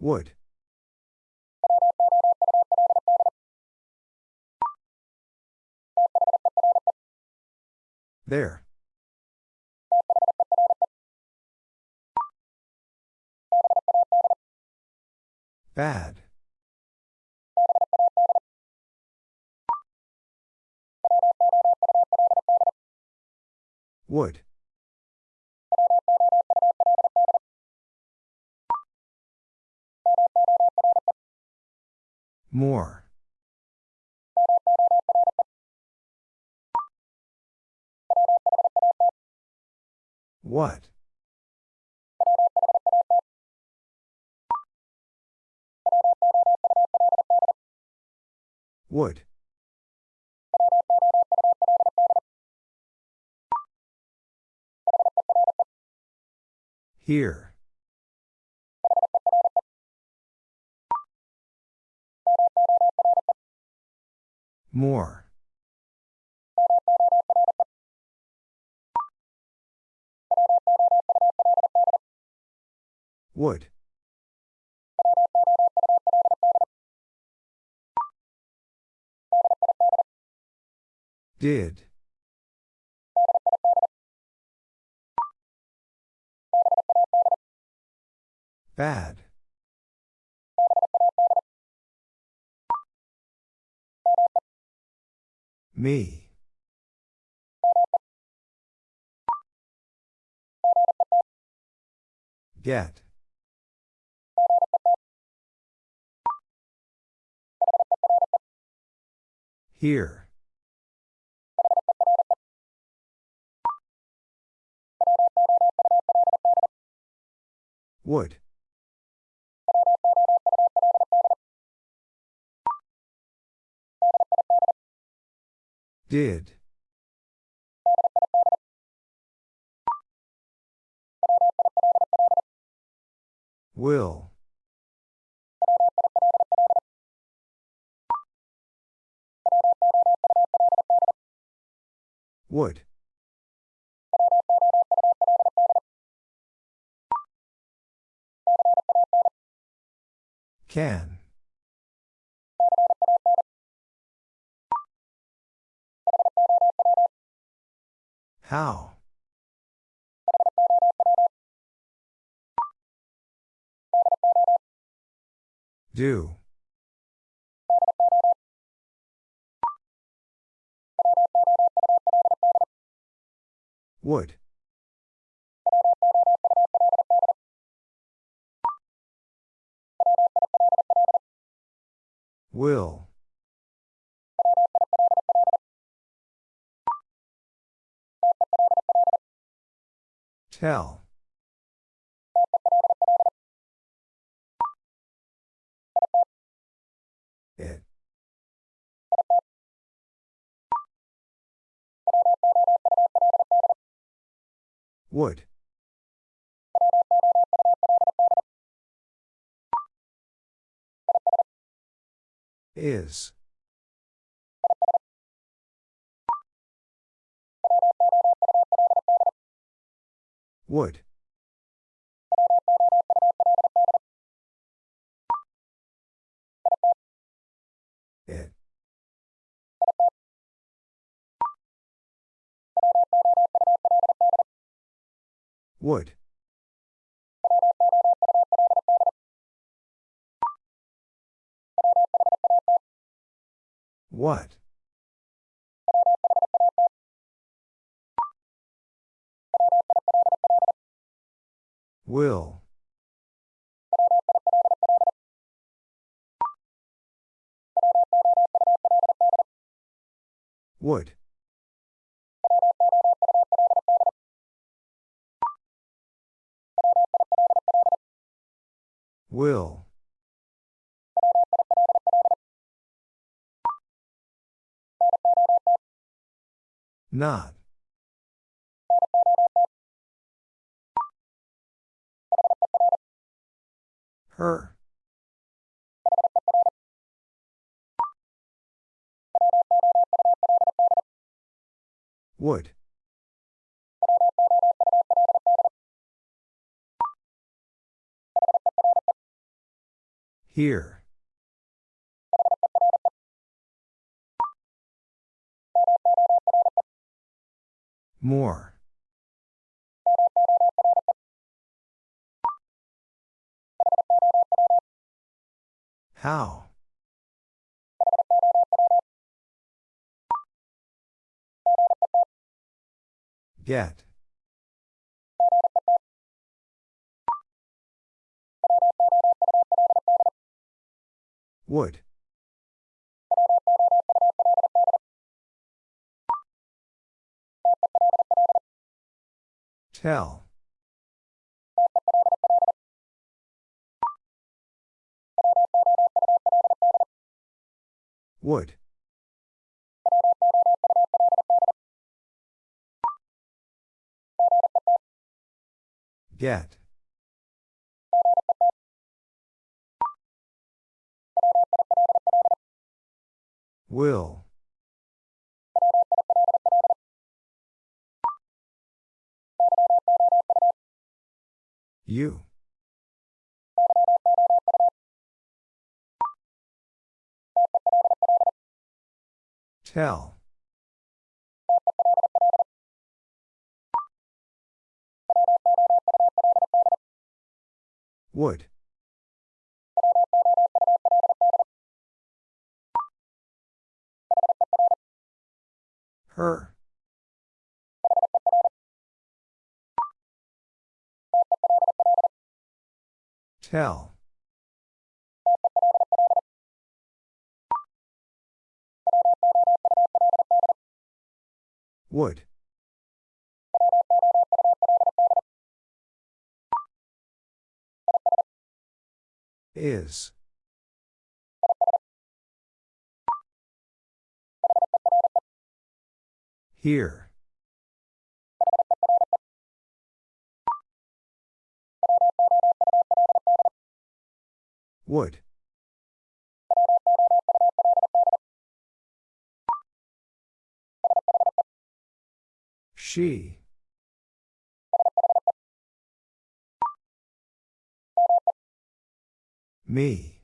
Would. There. Bad. Would. More. What? Would. Here. More. Would. Did. Bad. Me. Get. Here. Would. Did. Will. Would. Can. How? Do. Would. Will. Tell. It. Would. Is. Would. It. Would. What? Will. Would. Will. Not. Her. Would. Here. More. How? Get. Would. Tell. Would. Get. Will. You. Tell. Would. Her. Tell. Would. Is. Here. Would. She. Me.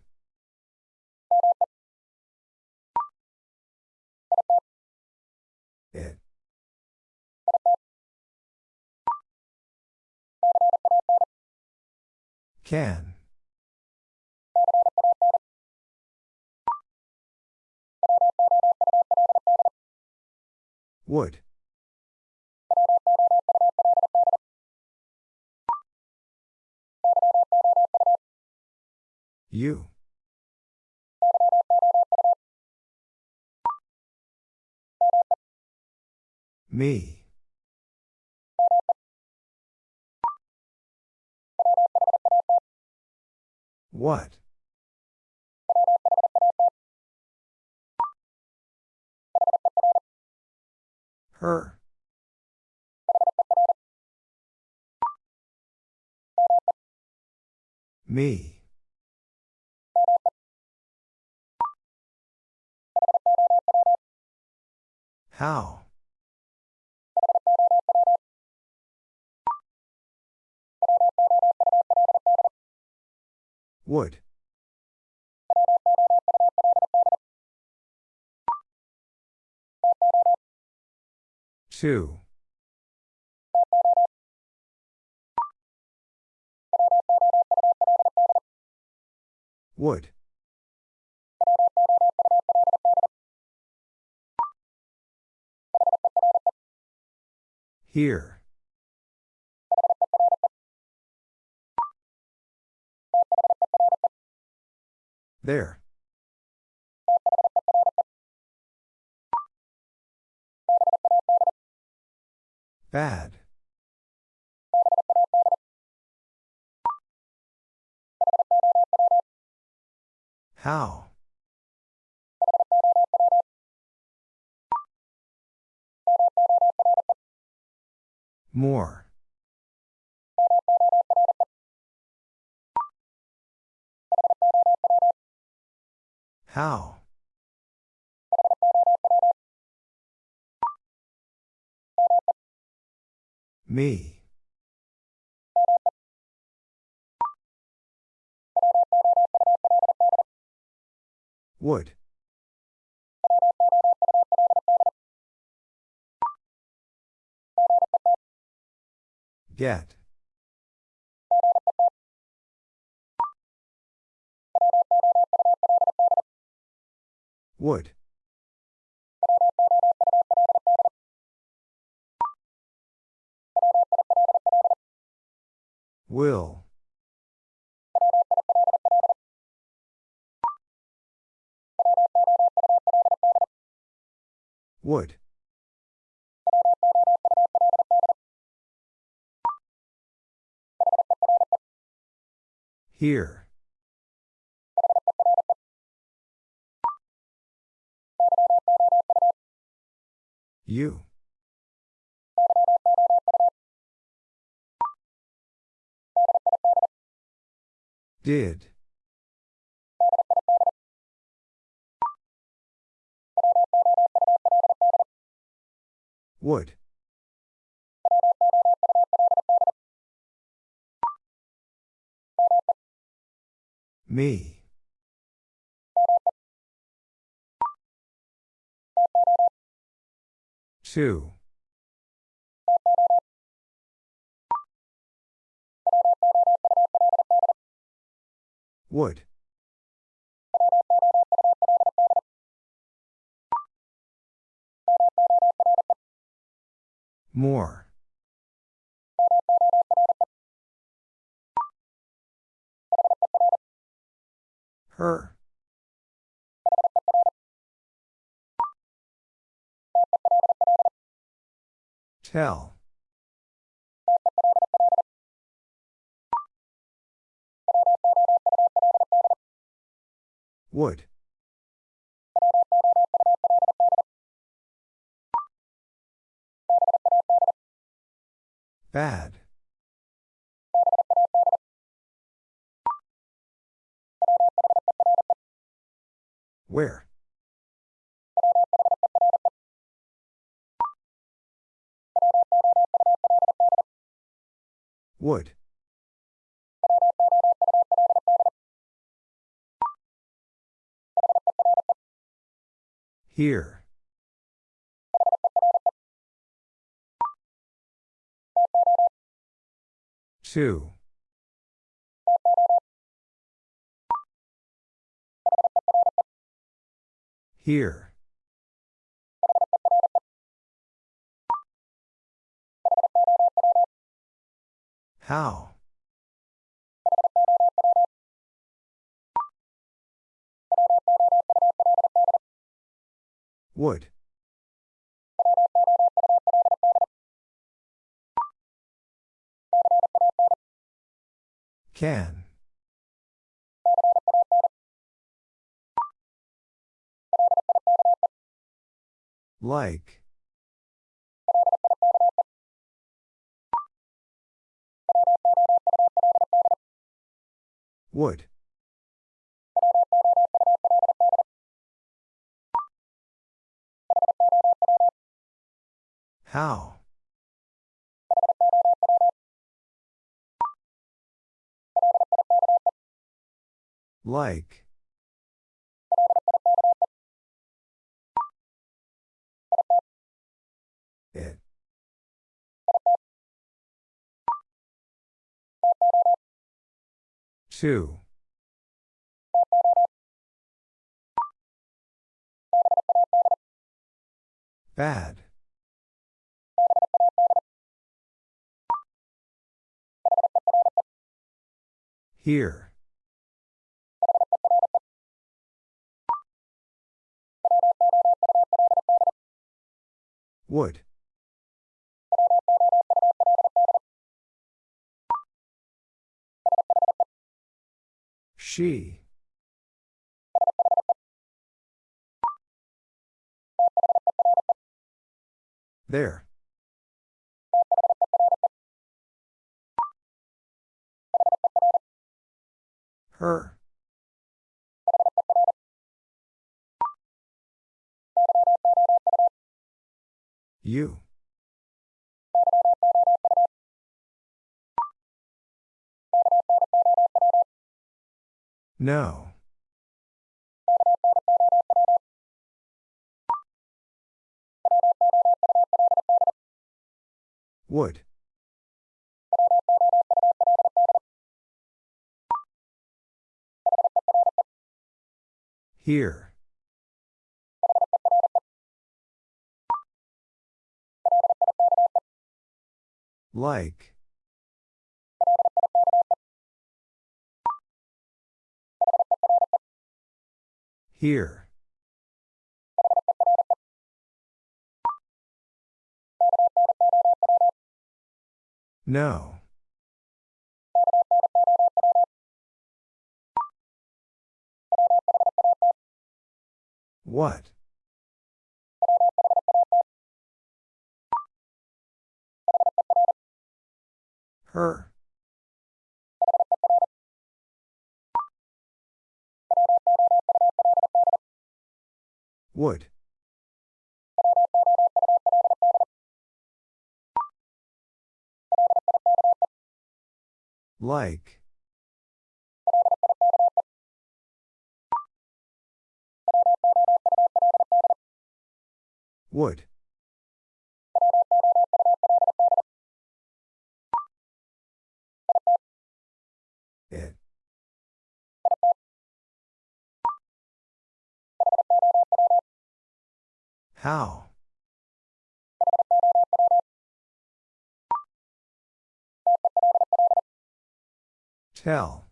It. Can. Would. You. Me. What? Her. Me. How? Would. Two. Would. Here. There. Bad. How? More. How? Me. Would. Get. Would. Will. Would. Here. You. Did. Would. Me. Two. Would. More. Her. Tell. Would. Bad. Where? Would. Here. Two. Here. How? Would. Can. Like. Would. How? Like. It. Two. Bad. Here. Would. She. There. Her. You. No. Would. Here. Like. Here. No. What? Her. Would. Like. Would. How? Tell.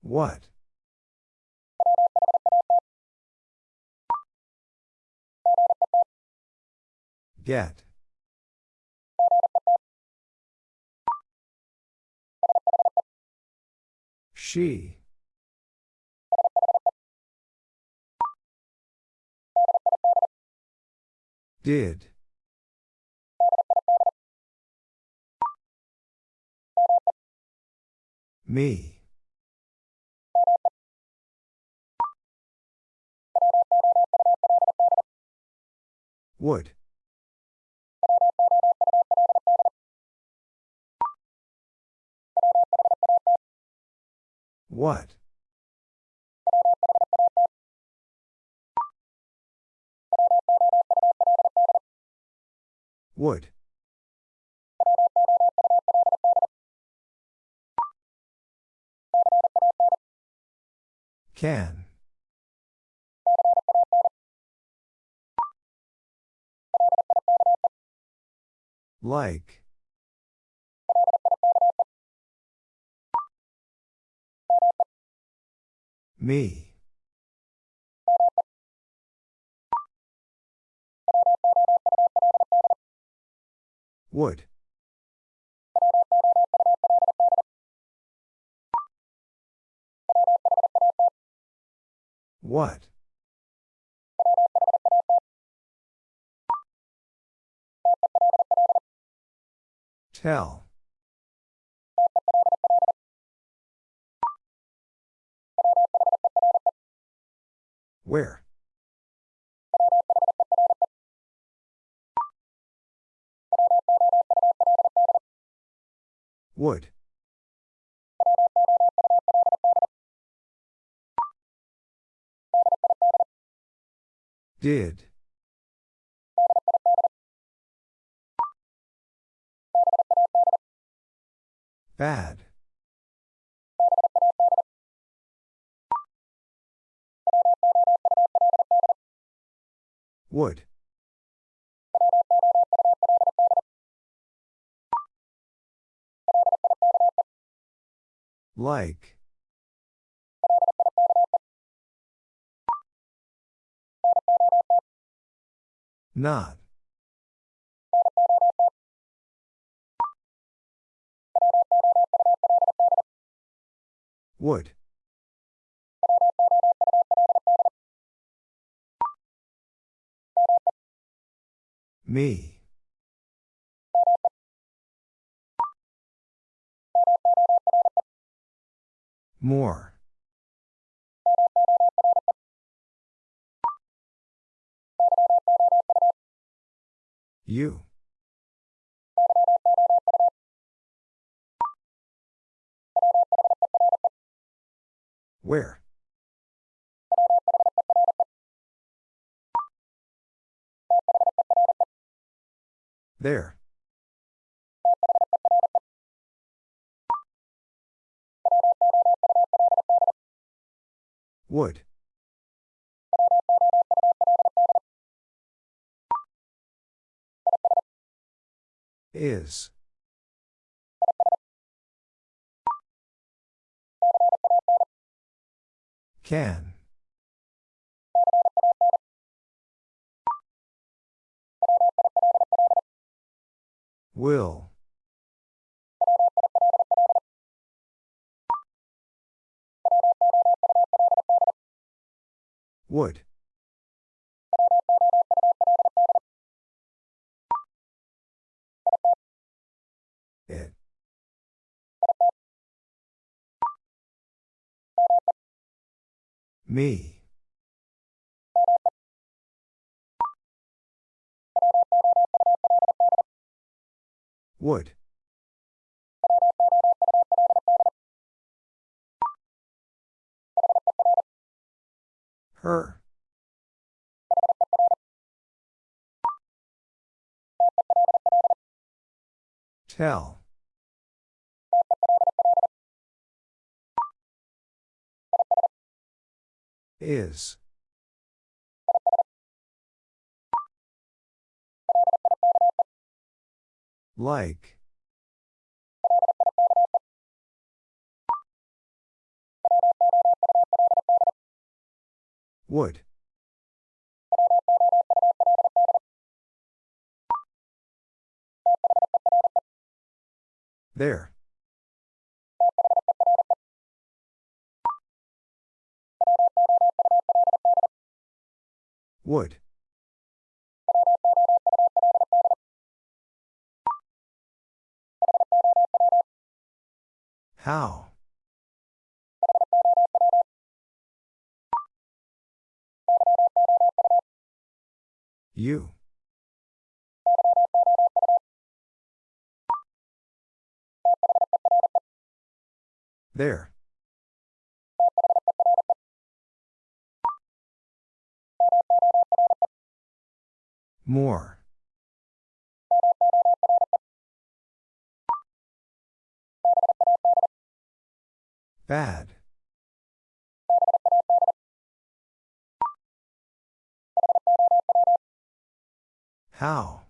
What? Get. She. Did. Me. Would. What? Would. Can. Like. Me. Would. What? Tell. Where? Would. Did. Bad. Would. Like. Not. Would. Me. More. You. Where? There. Would. Is. Can. Will. Would. It. Me. Would. Her. Tell. Is. Like. Would. There. Would. How? You. There. More. Bad. How?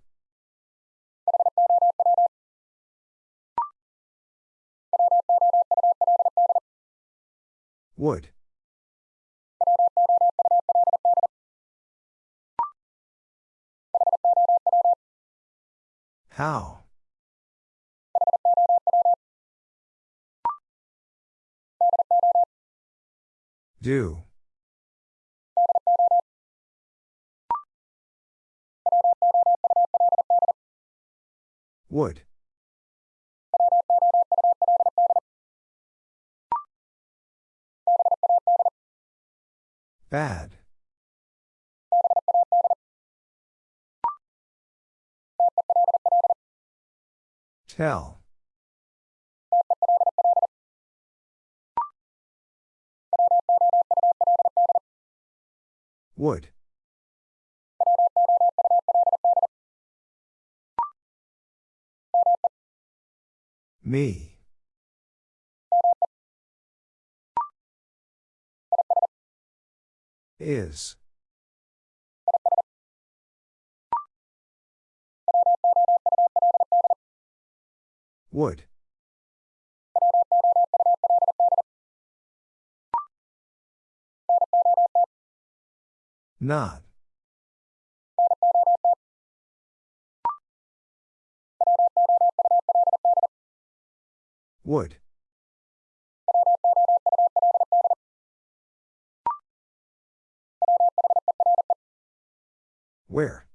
Would. How? Do. Would. Bad. Tell. Would. Me. Is. Would. Not. Would. Where?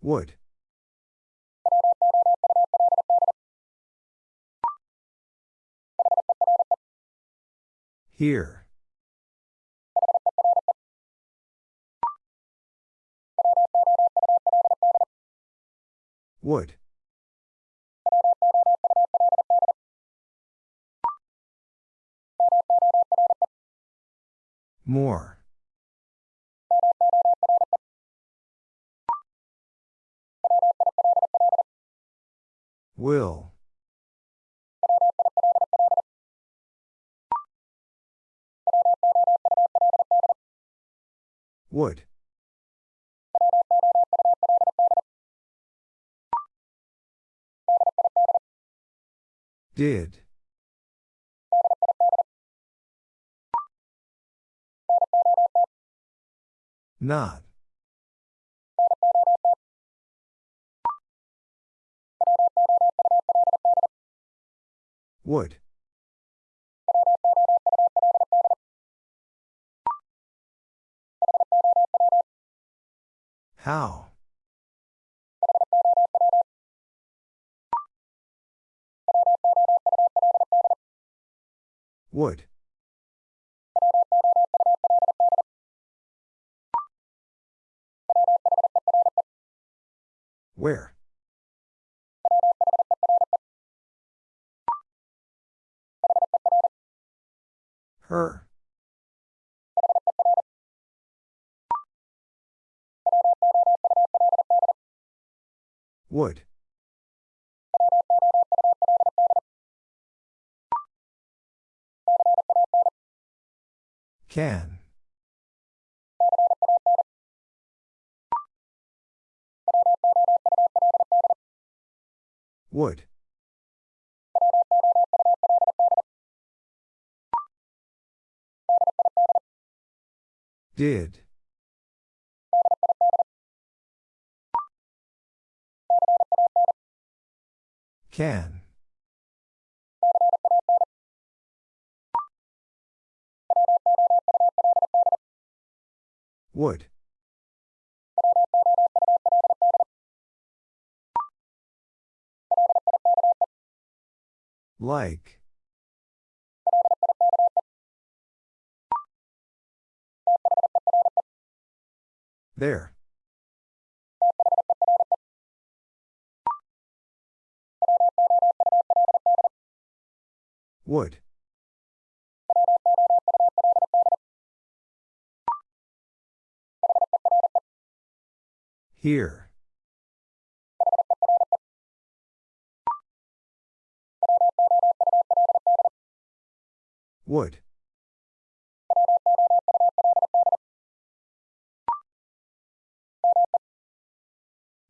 Would. Here. Would. More. Will. Would. Did. Not. Would. How? Would. Where? Her. Would. Can. Would. Did. Can. Would. Like. There. Would. Here. Would.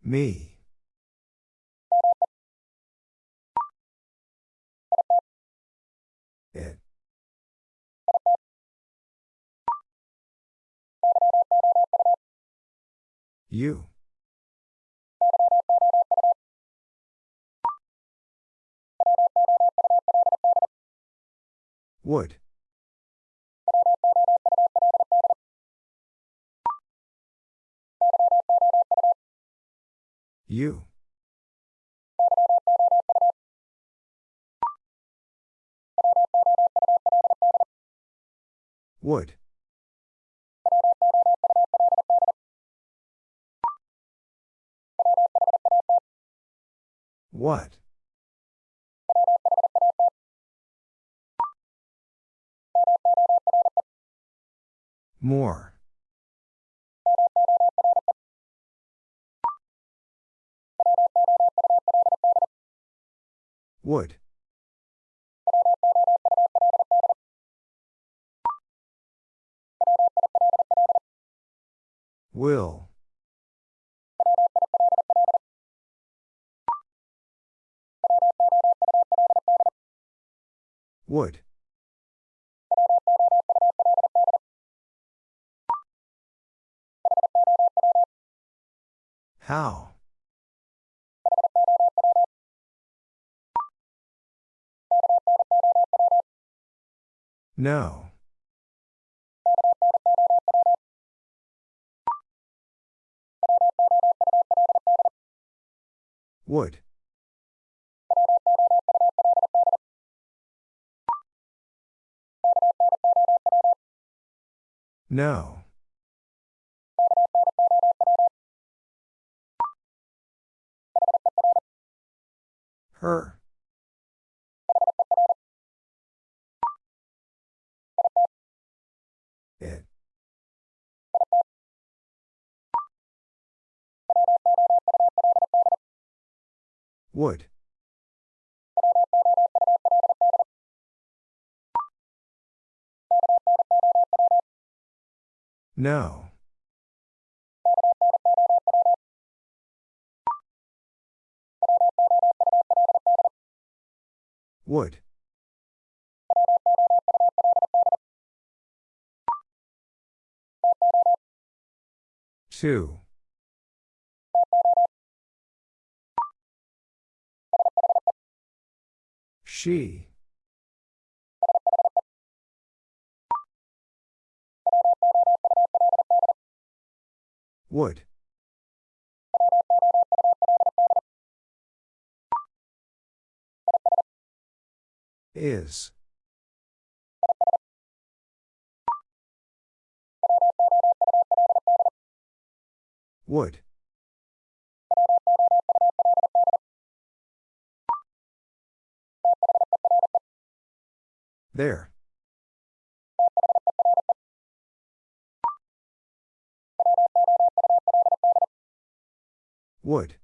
Me. You. Would. You. Would. What? More. Would. Will. Would. How? No. Would. No. Her. It. Would. No. Would. Two. She. Would. Is. Would. There. Would.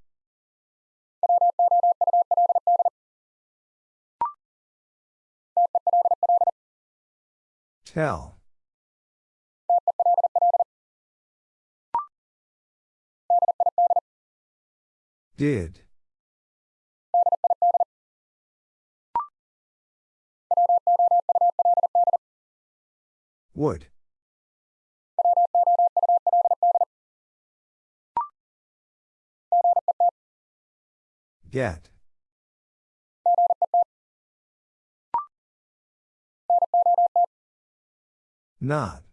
Tell. Did. Would. Get. Not.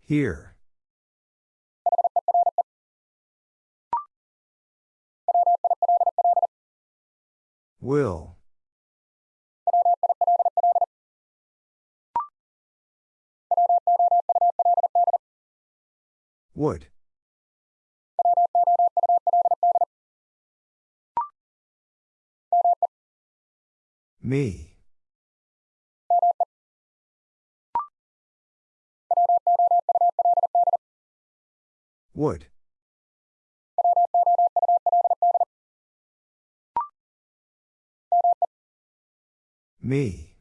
Here. Will. Would. Me. Would. Me.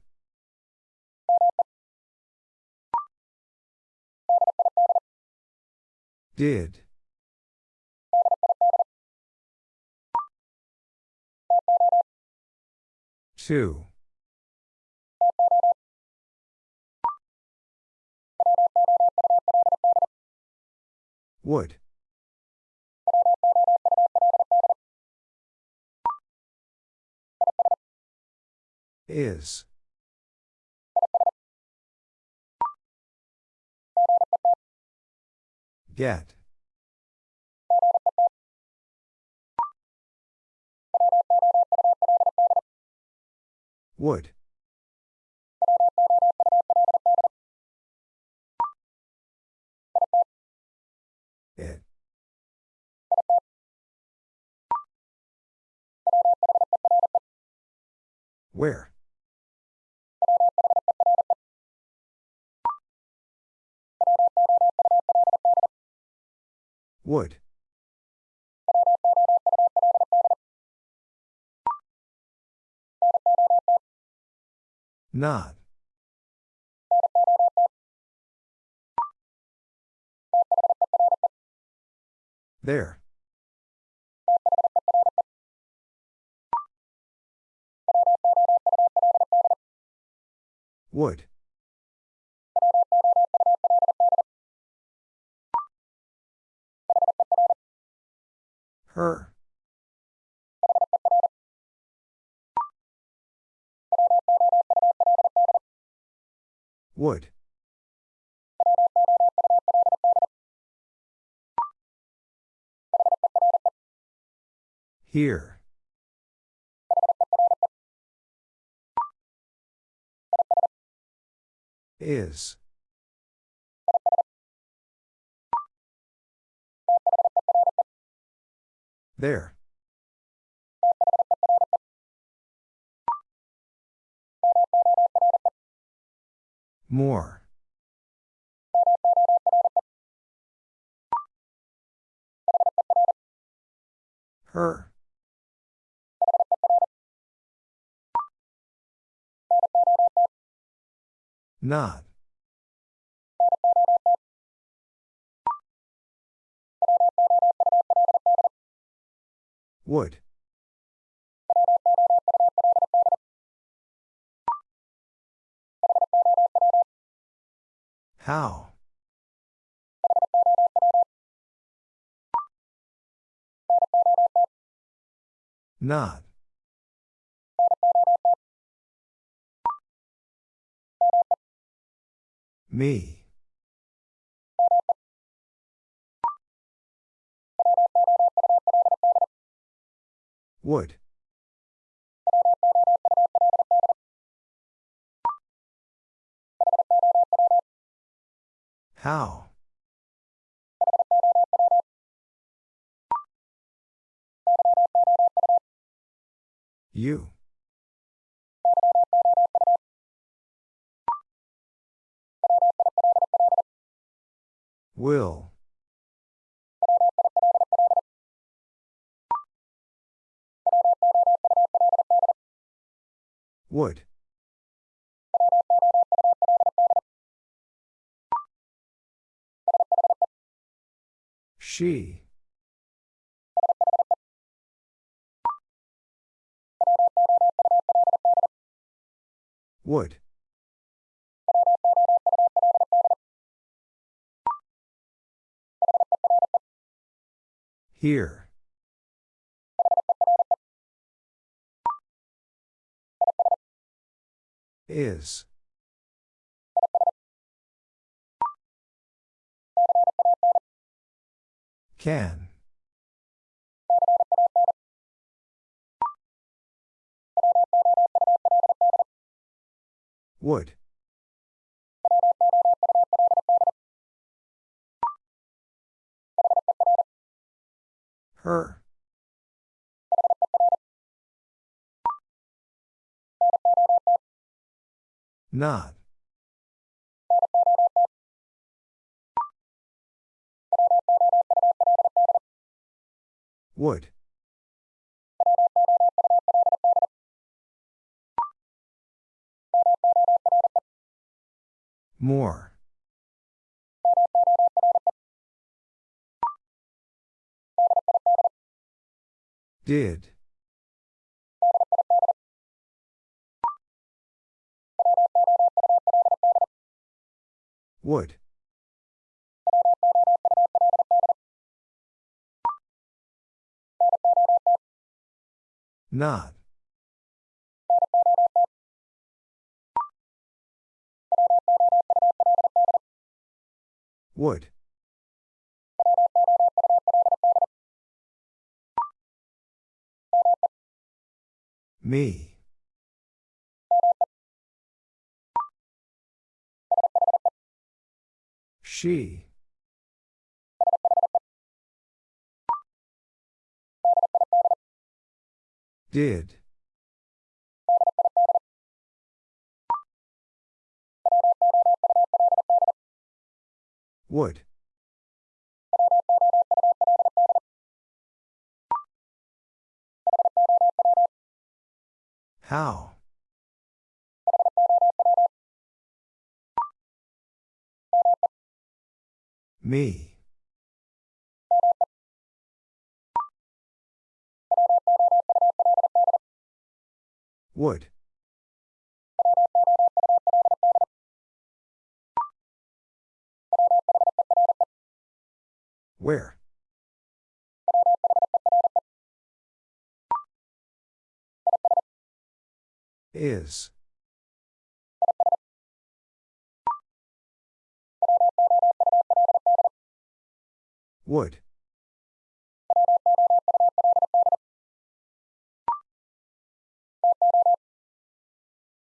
Did. Two. Would. Is. Get. Would. It. Where? Would. Not. There. Would. Her. Would. Here. Is. There. More. Her. Not. Would. How? Not. Me. Would. How? You. Will. Would. She. Would. Here. Is. Can. Would. Her. Not. Would. More. Did. Would. Not. Would. Me. She. Did. Would. How? Me. Would. Where? Is. Would.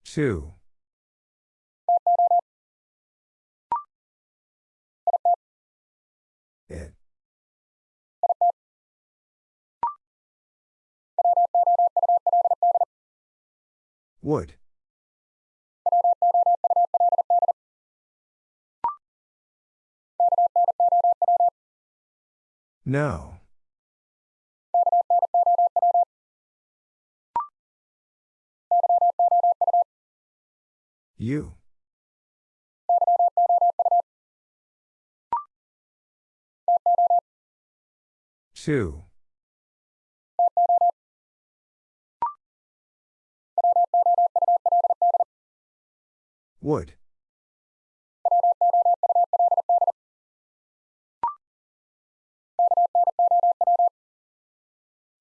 Two. It. Would. No. You. Two. Would.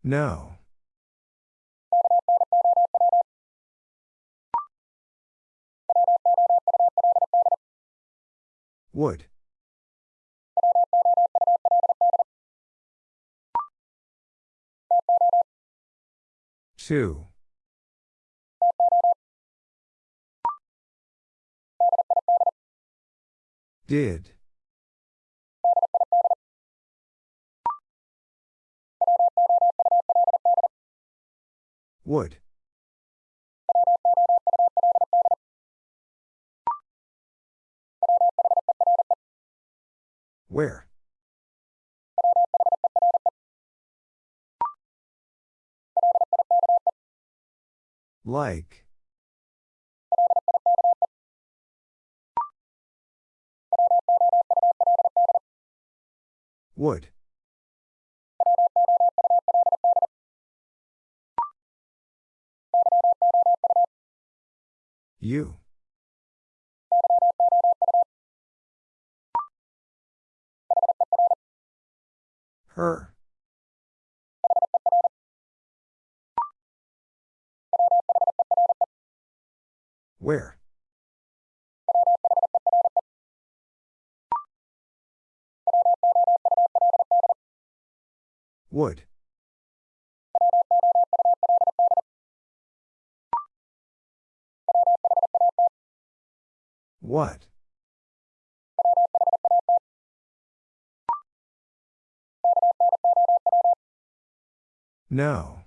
No. Would. Two. Did. Would. Where? Like. Would. You. Her. Where? Would. What? No.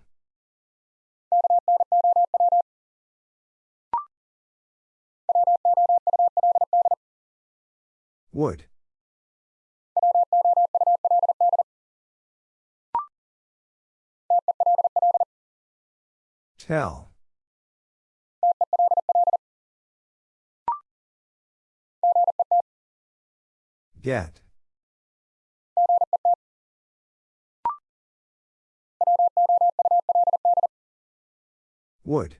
Would. Tell. Get. Would.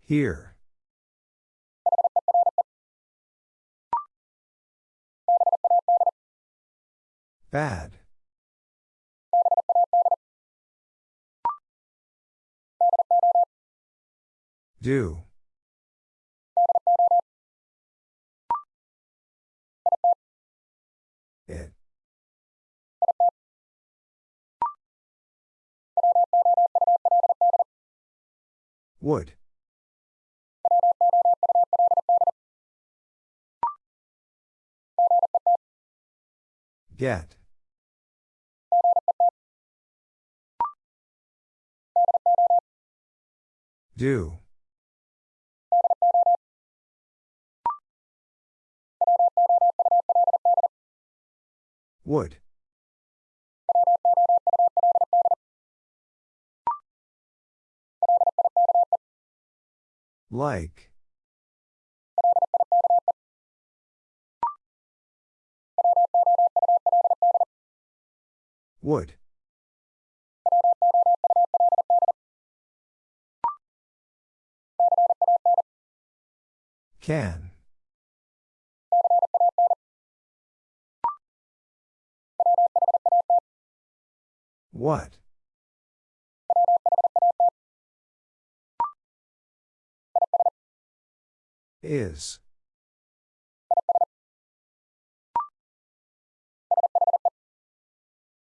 Here. Bad. Do. It. Would. Get. Do. Would. Like. Would. Can. What? Is.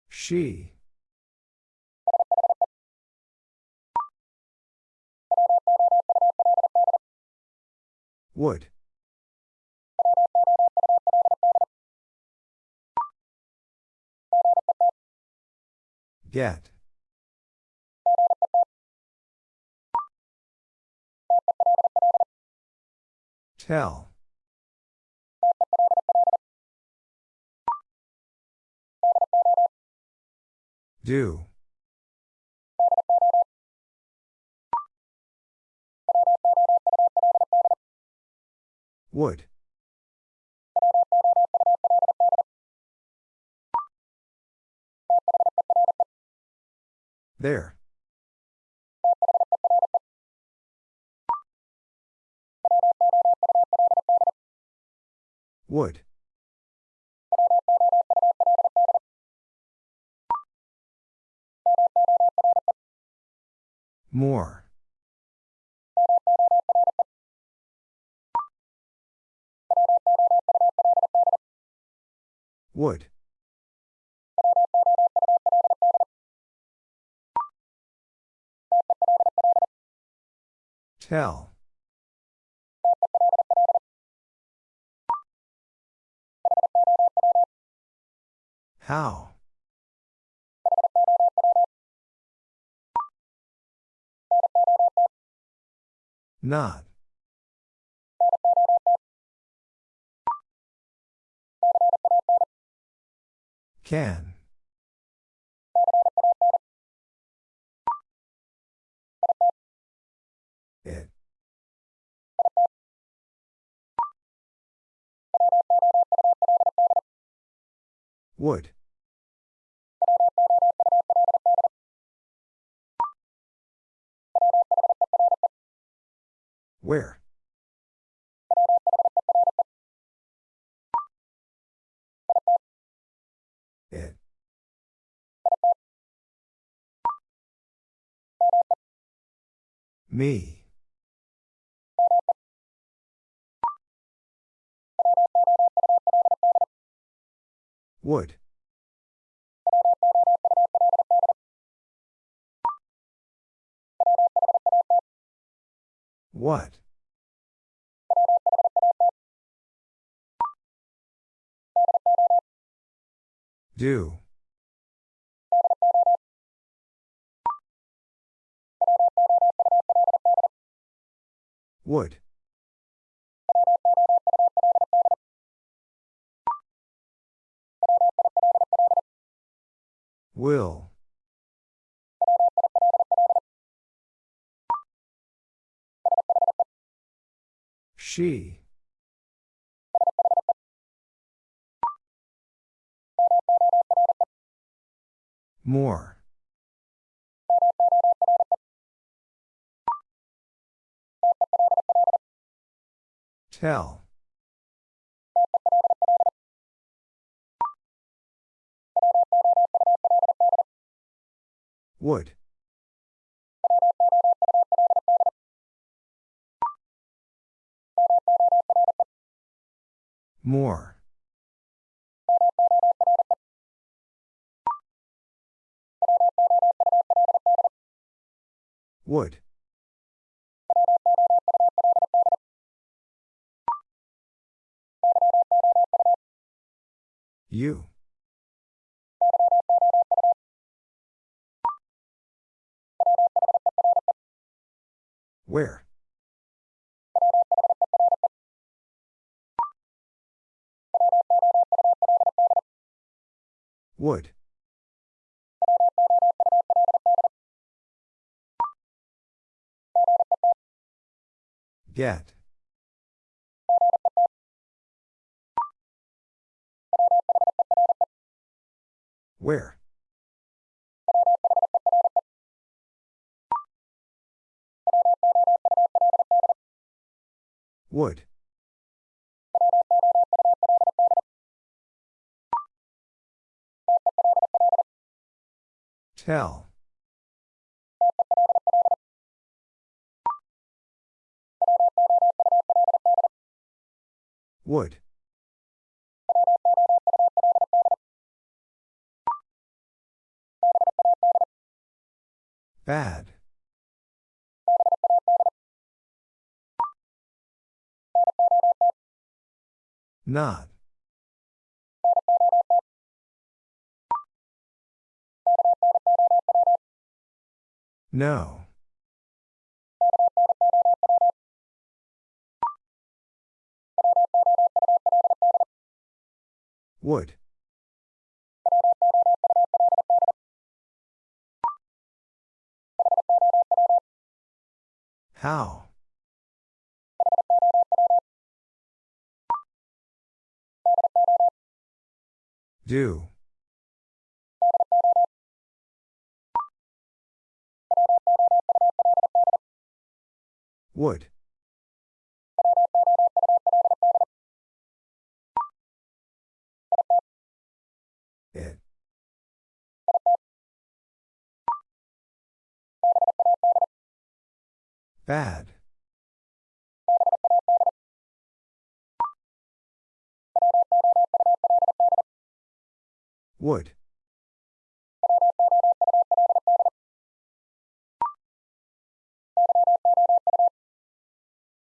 She. Would. Get. Tell. Do. Would. There. Would. More. Would. Tell. How? Not. Can. Would. Where? It. Me. Would. What? Do. Would. Will. She. More. Tell. Would. More. Would. You. Where? Would. Get. Where? Would. Tell. Would. Bad. Not. No. Would. How? Do. Would. It. Bad. Would.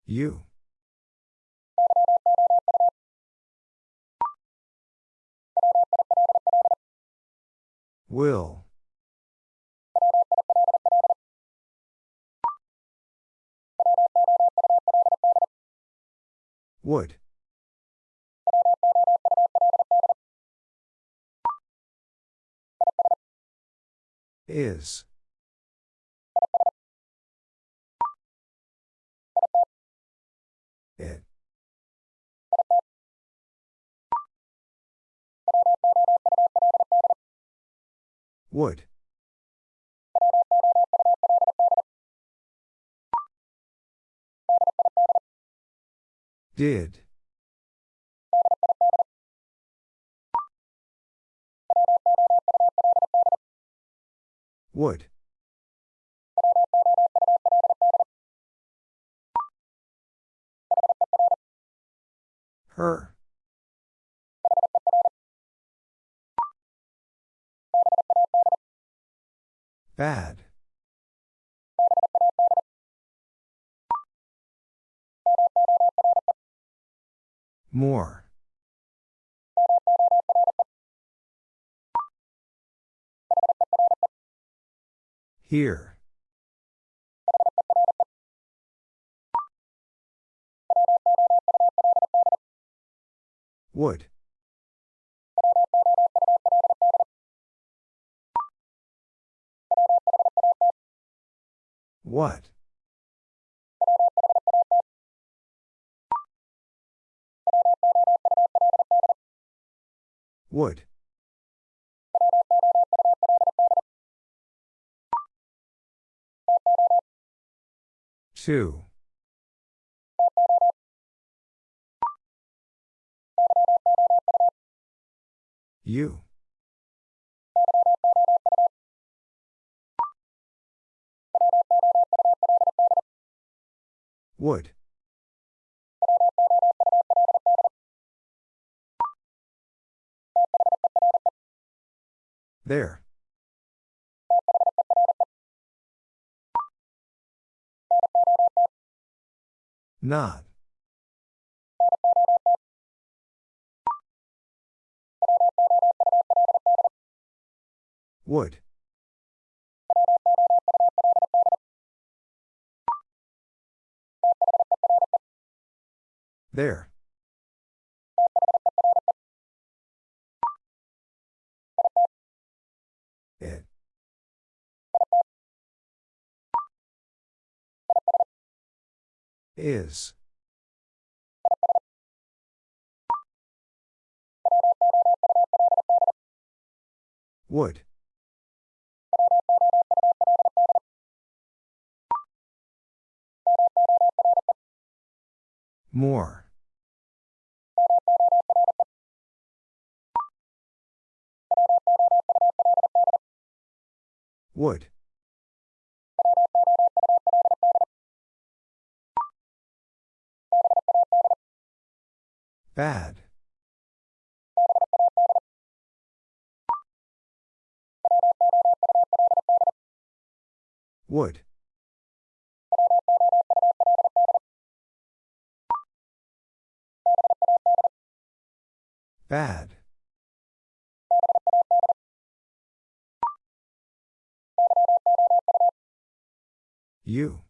You. Will. Would. Is. It. Would. Did. Would. Her. Bad. More. Here. Would. What? Would. Two. You. Would. There. Not. Would. There. Is. Would. More. Would. Bad. Would. Bad. You.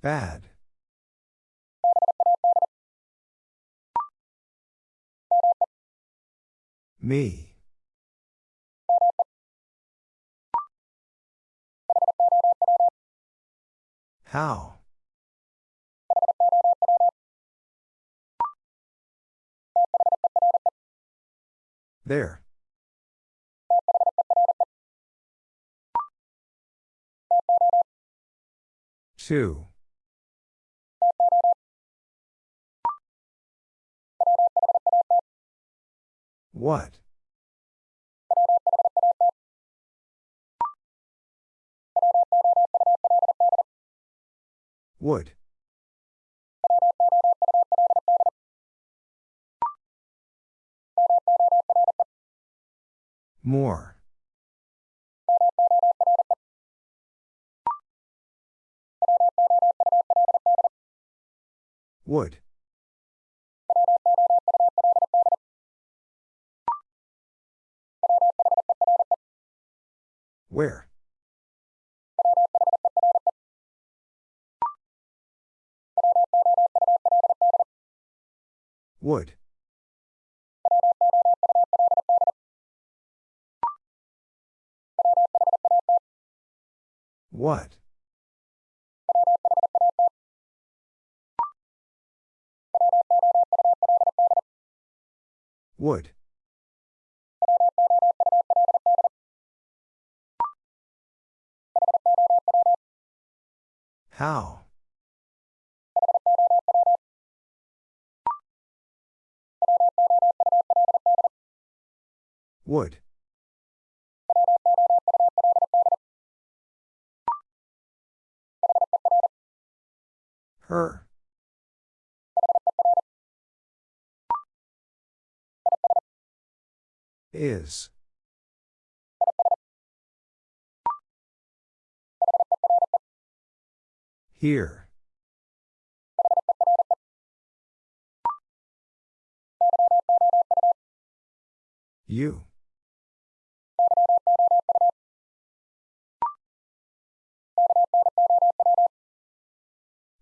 Bad. Me. How? There. Two. What? Would. More. Would. Where? Would. What? Would. How? Would. Her. Is. Here. You.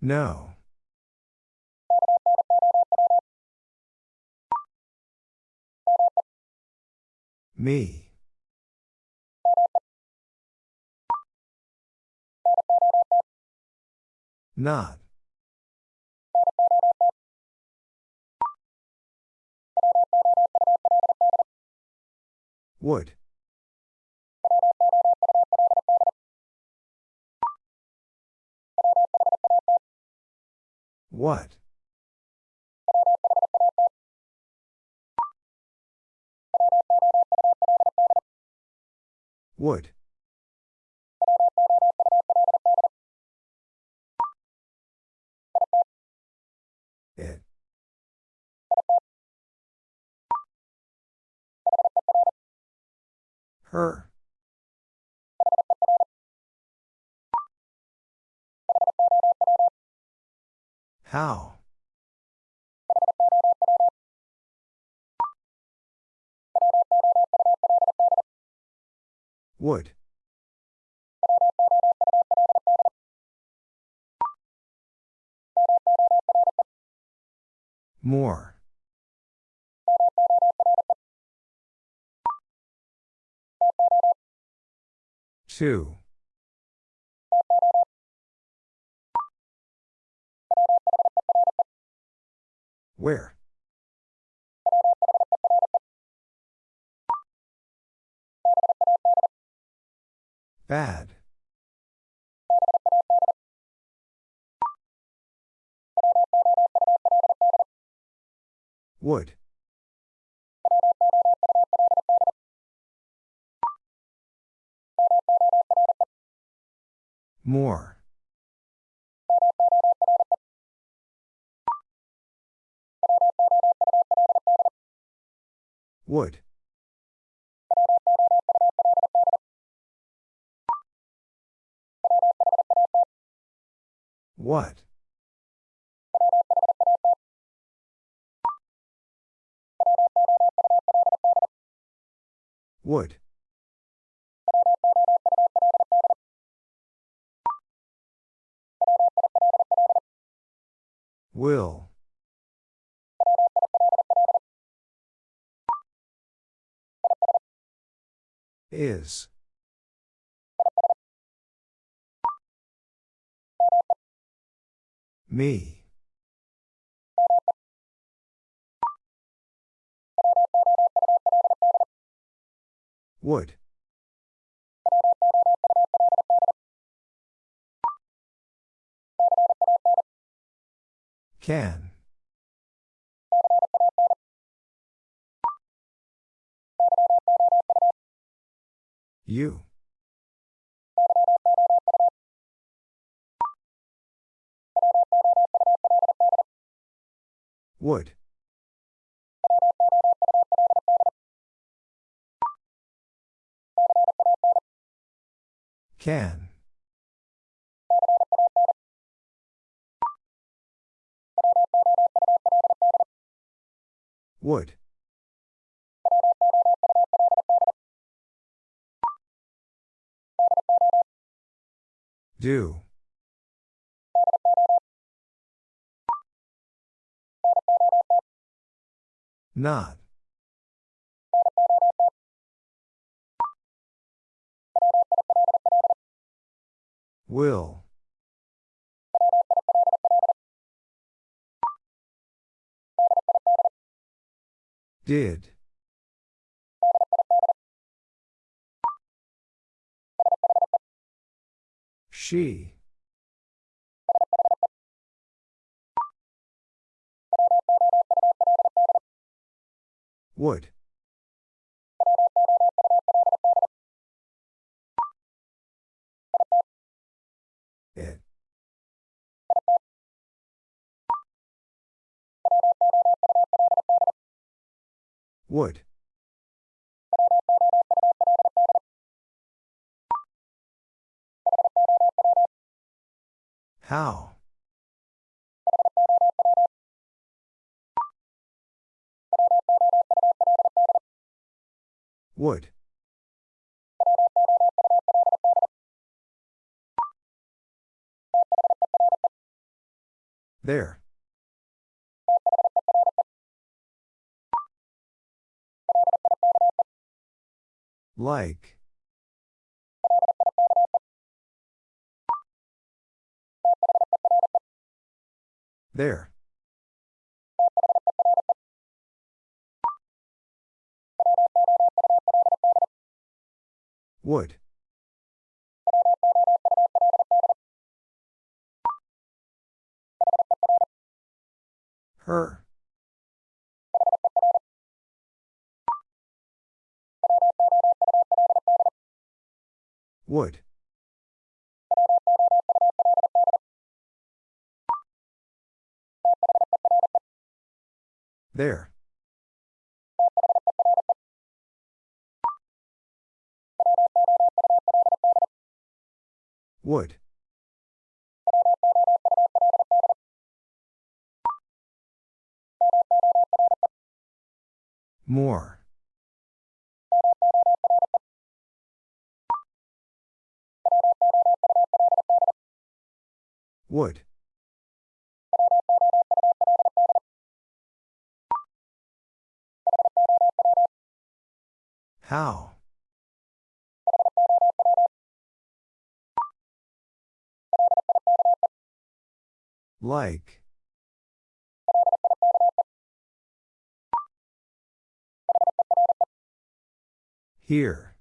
No. Me. Not. Would. What? Would. It. Her. How? Would. More. Two. Where? Bad. Would. More. Would. What? Would. Will. Is. Me. Would. Can. You. Would. Can. Would. Do. Not. Will. Did. She. Would. It. Would. How? Would. There. Like. There. Would. Her. Would. There. Would. More. Would. How? Like. Here.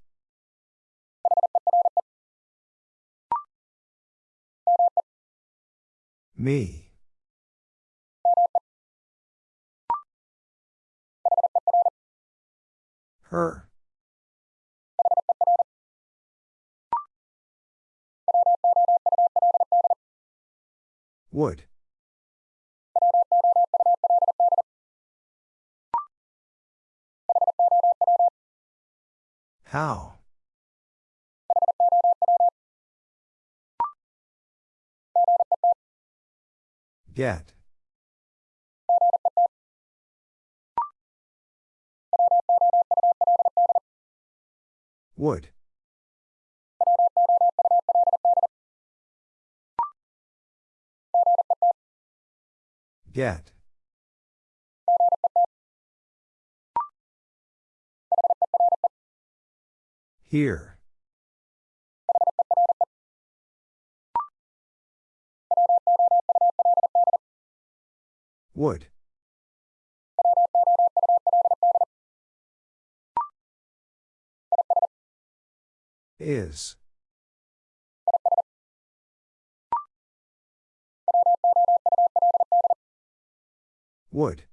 Me. Her. Would. How? Get. Would. Get. Here. Would. Is. Would.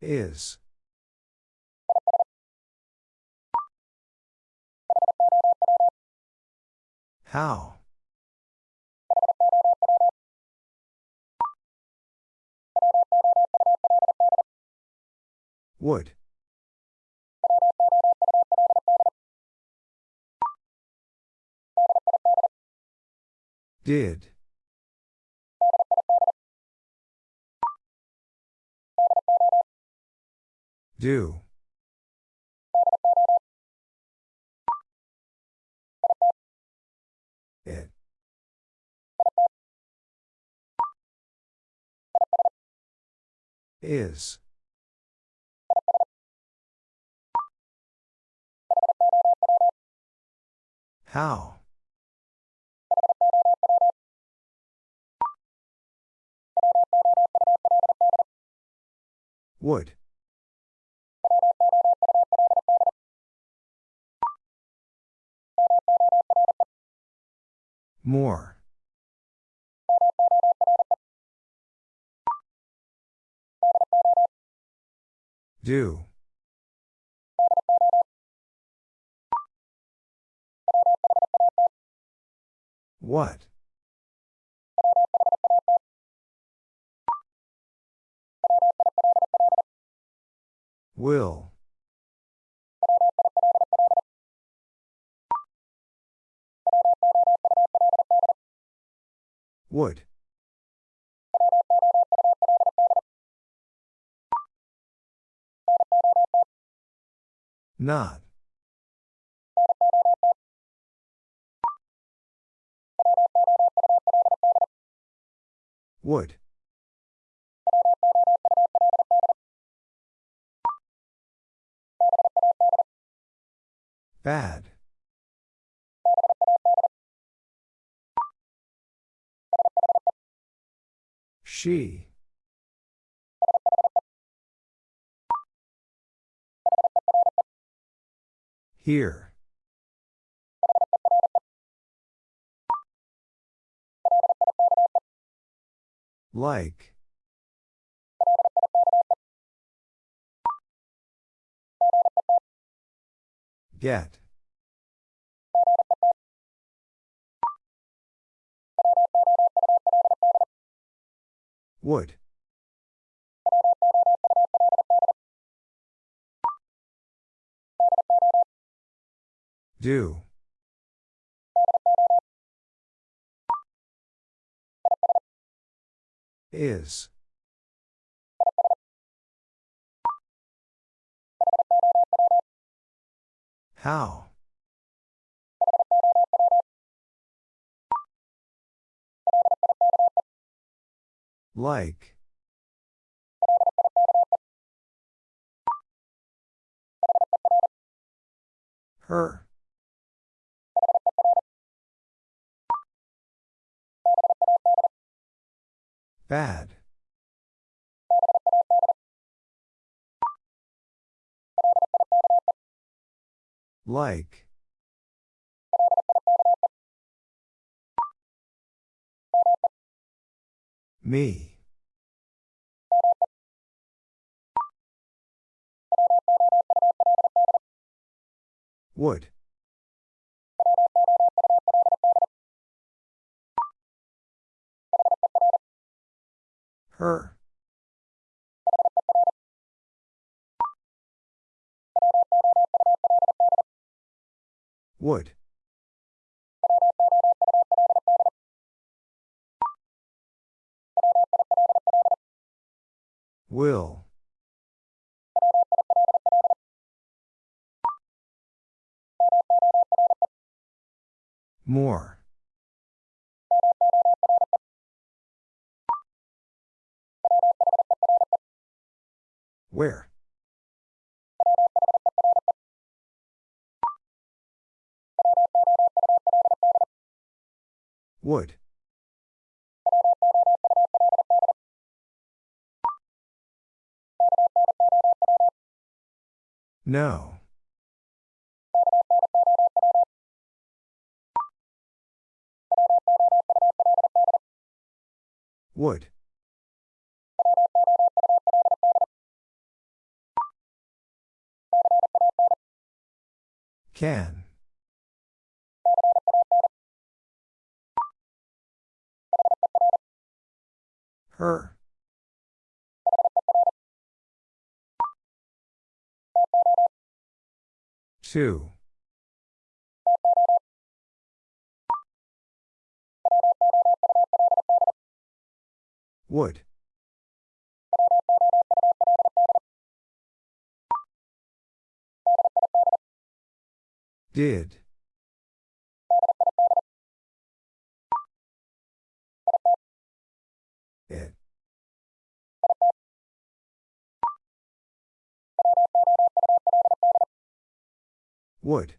Is. How? Would. Did. Do. It. Is. How? Would. More. Do. What? Will. Would. Not. Would. Bad. She. Here. Like. Get. Would. Do. Is. How? Like. Her. Bad. Like. Me. Would. Her. Would. Will. More. Where? Would. No. Would. Can. Her. Two. Would. Did. Would.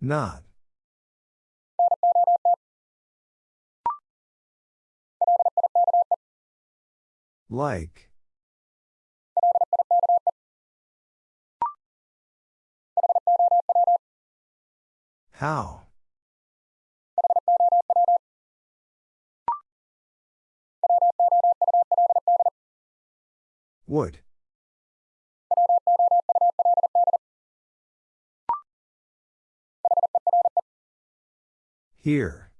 Not. Like. How? Would. Here.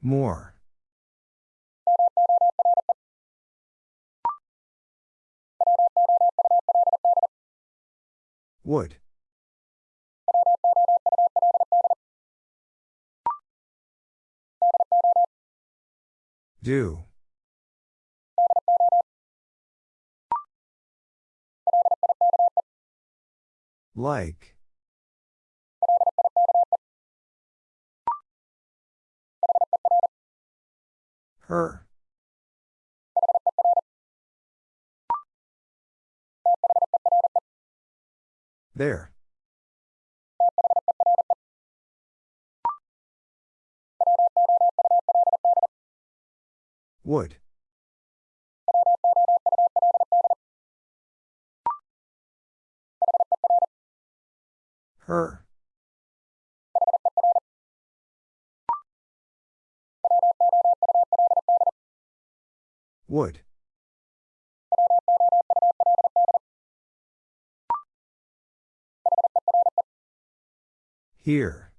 More. Would. Do. Like. Her. There. Would. Her. Would. Here.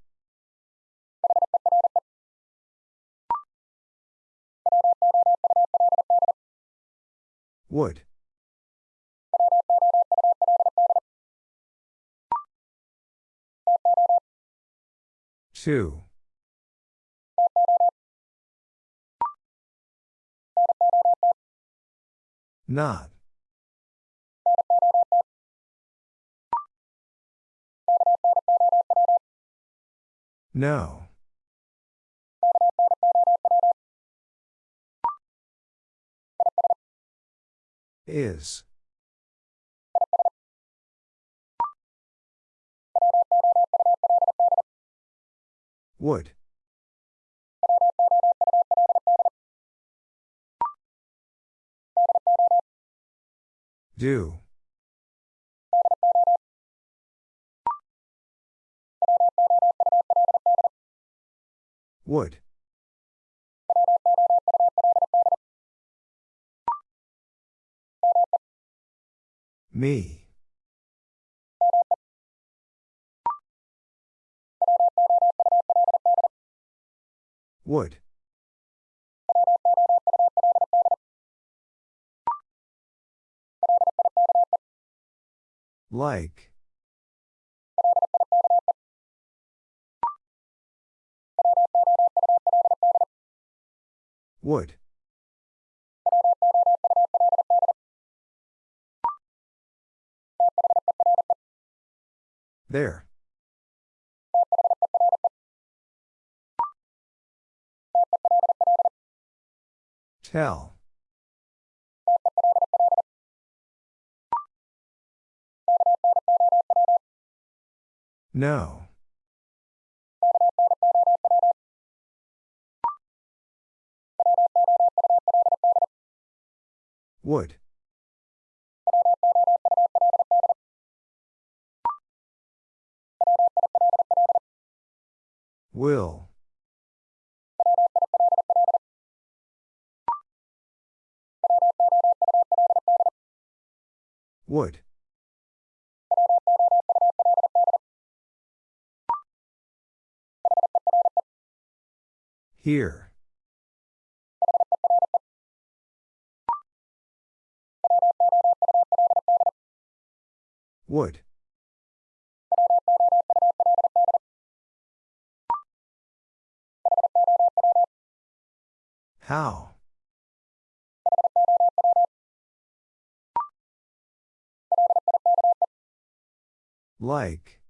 Would. Two. Not. No. Is. Would. Do. Would. Me. Would. Like. Would. There. Tell. No. Would. Will. Would. Here. Would. How? Like.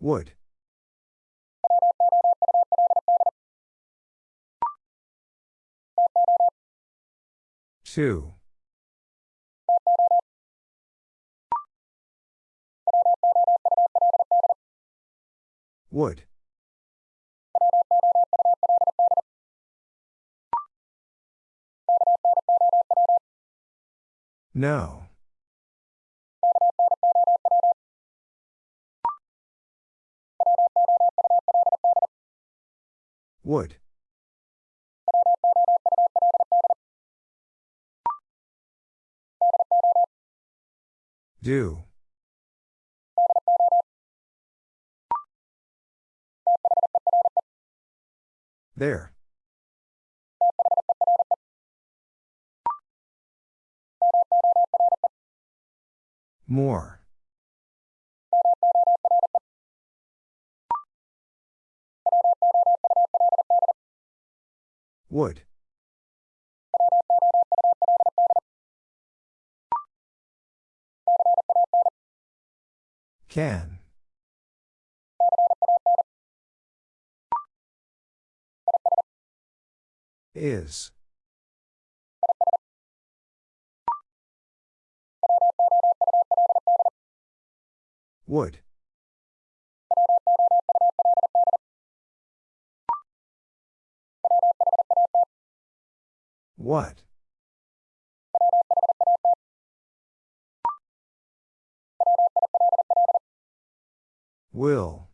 Would. Two. Would. No. Would. Do. There. More. Would. Can. Is. Would. What? Will.